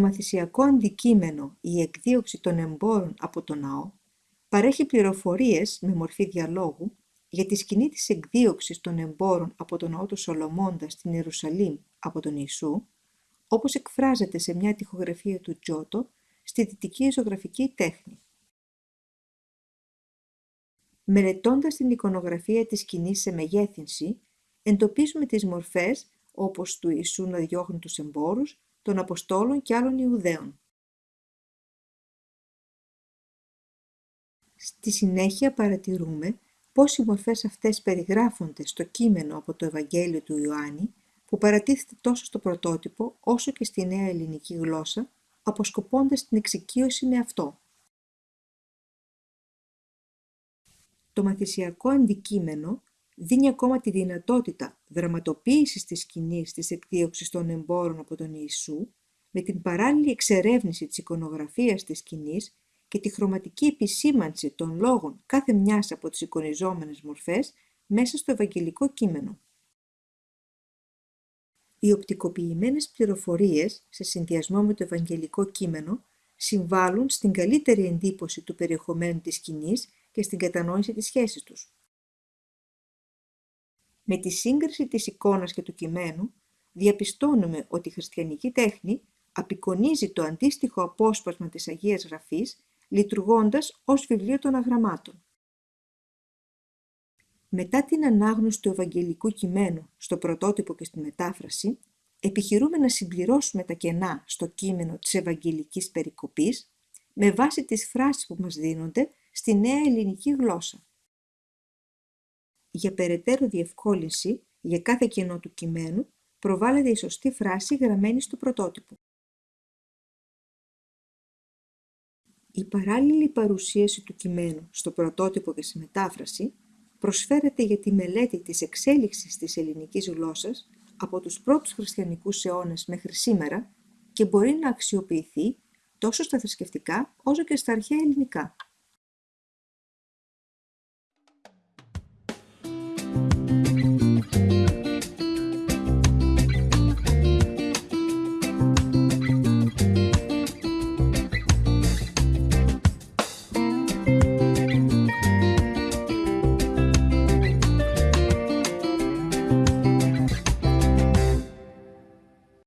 Το μαθησιακό αντικείμενο «Η εκδίωξη των εμπόρων από το ναό» παρέχει πληροφορίες με μορφή διαλόγου για τη σκηνή της εκδίωξης των εμπόρων από τον ναό του Σολομώντα στην Ιερουσαλήμ από τον Ιησού, όπως εκφράζεται σε μια τοιχογραφία του Τζότο στη δυτική ζωγραφική τέχνη. Μελετώντας την εικονογραφία της σκηνής σε μεγέθυνση, εντοπίζουμε τις μορφές όπως του Ιησού να διώχνει τους εμπόρους, των Αποστόλων και άλλων Ιουδαίων. Στη συνέχεια παρατηρούμε πώς οι μορφές αυτές περιγράφονται στο κείμενο από το Ευαγγέλιο του Ιωάννη, που παρατίθεται τόσο στο πρωτότυπο όσο και στη νέα ελληνική γλώσσα, αποσκοπώντας την εξοικείωση με αυτό. Το μαθησιακό αντικείμενο δίνει ακόμα τη δυνατότητα δραματοποίησης της σκηνής της εκδίωξης των εμπόρων από τον Ιησού, με την παράλληλη εξερεύνηση της εικονογραφίας της σκηνής και τη χρωματική επισήμανση των λόγων κάθε μιας από τις εικονιζόμενες μορφές μέσα στο Ευαγγελικό κείμενο. Οι οπτικοποιημένες πληροφορίες, σε συνδυασμό με το Ευαγγελικό κείμενο, συμβάλλουν στην καλύτερη εντύπωση του περιεχομένου της σκηνής και στην κατανόηση της σχέσης τους. Με τη σύγκριση της εικόνας και του κειμένου, διαπιστώνουμε ότι η χριστιανική τέχνη απεικονίζει το αντίστοιχο απόσπασμα της Αγίας Γραφής, λειτουργώντας ως βιβλίο των αγραμμάτων. Μετά την ανάγνωση του Ευαγγελικού κειμένου στο πρωτότυπο και στη μετάφραση, επιχειρούμε να συμπληρώσουμε τα κενά στο κείμενο της Ευαγγελικής Περικοπής με βάση τις φράσεις που μας δίνονται στη νέα ελληνική γλώσσα. Για περαιτέρω διευκόλυνση, για κάθε κενό του κειμένου, προβάλλεται η σωστή φράση γραμμένη στο πρωτότυπο. Η παράλληλη παρουσίαση του κειμένου στο πρωτότυπο και στη μετάφραση προσφέρεται για τη μελέτη της εξέλιξης της ελληνικής γλώσσας από τους πρώτους χριστιανικούς αιώνες μέχρι σήμερα και μπορεί να αξιοποιηθεί τόσο στα θρησκευτικά όσο και στα αρχαία ελληνικά.